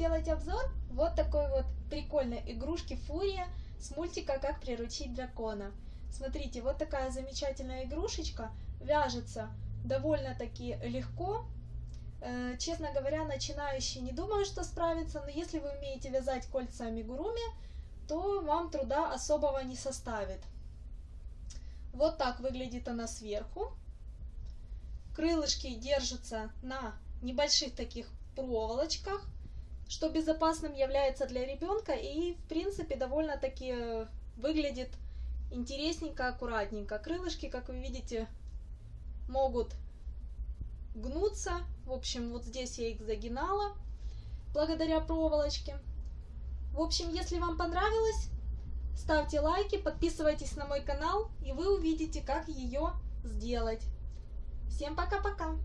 сделать обзор вот такой вот прикольной игрушки Фурия с мультика «Как приручить дракона». Смотрите, вот такая замечательная игрушечка, вяжется довольно-таки легко. Э, честно говоря, начинающий не думаю, что справится, но если вы умеете вязать кольца амигуруми, то вам труда особого не составит. Вот так выглядит она сверху. Крылышки держатся на небольших таких проволочках, что безопасным является для ребенка и в принципе довольно-таки выглядит интересненько, аккуратненько. Крылышки, как вы видите, могут гнуться. В общем, вот здесь я их загинала благодаря проволочке. В общем, если вам понравилось, ставьте лайки, подписывайтесь на мой канал, и вы увидите, как ее сделать. Всем пока-пока!